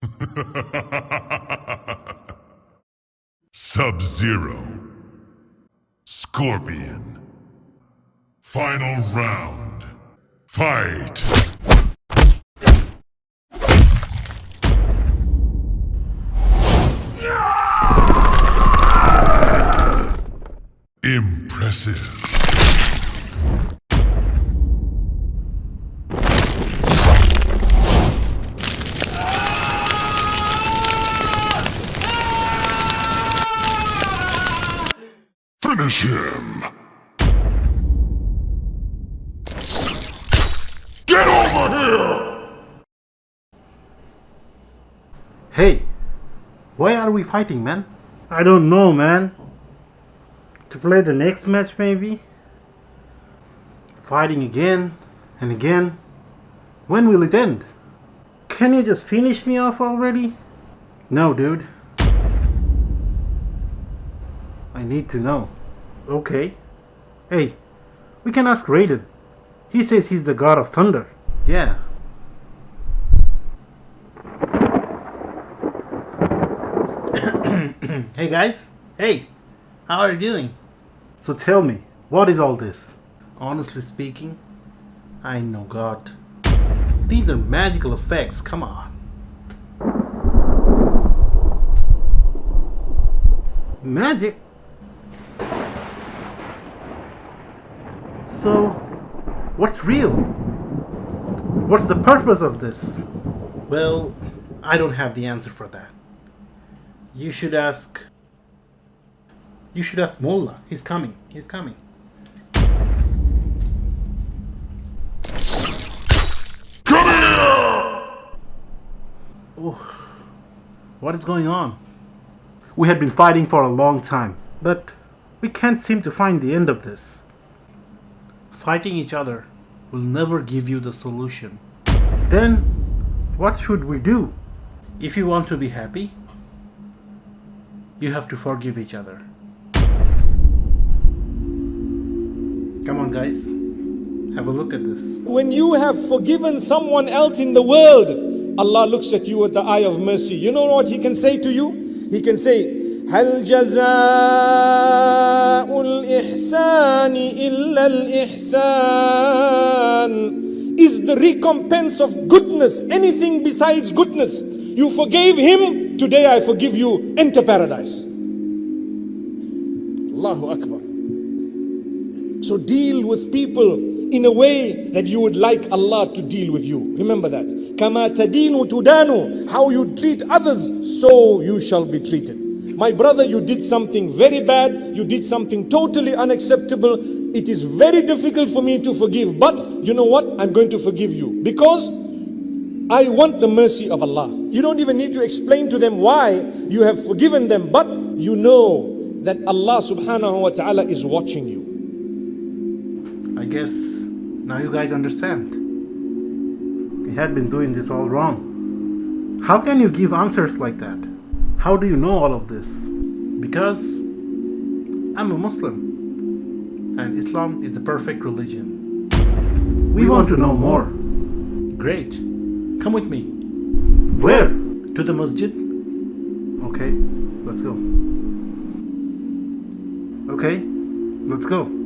Sub Zero. Scorpion. Final round. Fight! Impressive. Finish him! Get over here! Hey, why are we fighting, man? I don't know, man. To play the next match, maybe? Fighting again and again. When will it end? Can you just finish me off already? No, dude. I need to know. Okay. Hey, we can ask Raiden. He says he's the god of thunder. Yeah. hey guys. Hey. How are you doing? So tell me, what is all this? Honestly speaking, I know God. These are magical effects, come on. Magic? So, what's real? What's the purpose of this? Well, I don't have the answer for that. You should ask. You should ask Mola. He's coming. He's coming. Come here! Oh, what is going on? We had been fighting for a long time, but we can't seem to find the end of this. Fighting each other will never give you the solution. Then, what should we do? If you want to be happy, you have to forgive each other. Come on, guys. Have a look at this. When you have forgiven someone else in the world, Allah looks at you with the eye of mercy. You know what He can say to you? He can say, هل جزاء الإحسان إلا الإحسان Is the recompense of goodness anything besides goodness? You forgave him, today I forgive you, enter paradise. Allahu Akbar. So deal with people in a way that you would like Allah to deal with you. Remember that. Kama tadinu tudanu. How you treat others, so you shall be treated. My brother, you did something very bad. You did something totally unacceptable. It is very difficult for me to forgive. But you know what? I'm going to forgive you. Because I want the mercy of Allah. You don't even need to explain to them why you have forgiven them. But you know that Allah subhanahu wa ta'ala is watching you. I guess now you guys understand. We had been doing this all wrong. How can you give answers like that? How do you know all of this? Because I'm a Muslim and Islam is a perfect religion. We, want, to know more. Great. Come with me. Where? To the masjid? Okay, let's go. Okay, let's go.